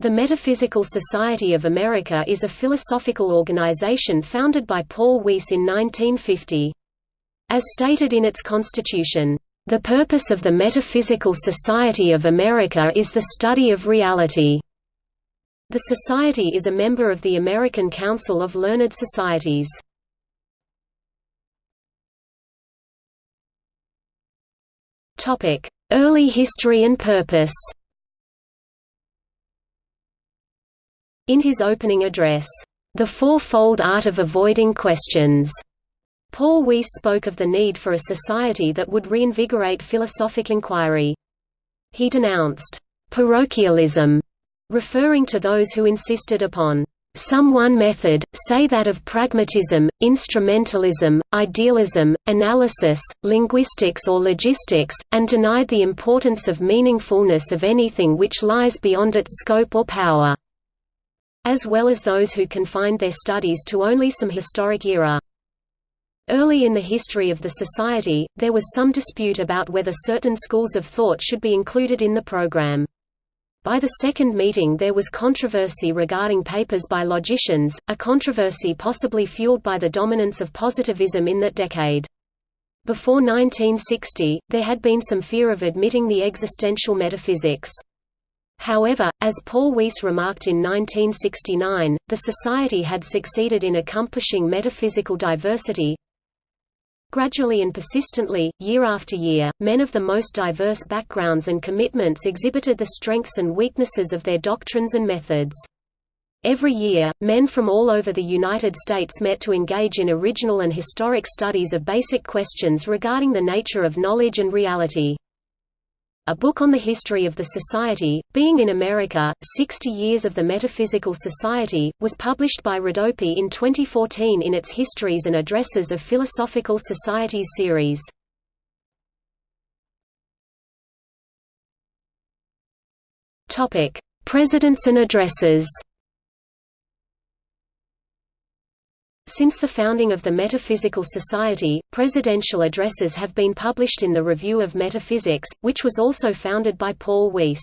The Metaphysical Society of America is a philosophical organization founded by Paul Weiss in 1950. As stated in its constitution, "...the purpose of the Metaphysical Society of America is the study of reality." The Society is a member of the American Council of Learned Societies. Early history and purpose In his opening address, "'The Fourfold Art of Avoiding Questions' Paul Weiss spoke of the need for a society that would reinvigorate philosophic inquiry. He denounced parochialism, referring to those who insisted upon some one method, say that of pragmatism, instrumentalism, idealism, analysis, linguistics or logistics, and denied the importance of meaningfulness of anything which lies beyond its scope or power as well as those who confined their studies to only some historic era. Early in the history of the society, there was some dispute about whether certain schools of thought should be included in the program. By the second meeting there was controversy regarding papers by logicians, a controversy possibly fueled by the dominance of positivism in that decade. Before 1960, there had been some fear of admitting the existential metaphysics. However, as Paul Weiss remarked in 1969, the Society had succeeded in accomplishing metaphysical diversity. Gradually and persistently, year after year, men of the most diverse backgrounds and commitments exhibited the strengths and weaknesses of their doctrines and methods. Every year, men from all over the United States met to engage in original and historic studies of basic questions regarding the nature of knowledge and reality. A book on the history of the Society, Being in America, 60 Years of the Metaphysical Society, was published by Rodopi in 2014 in its Histories and Addresses of Philosophical Societies series. Presidents and addresses Since the founding of the Metaphysical Society, presidential addresses have been published in the Review of Metaphysics, which was also founded by Paul Weiss.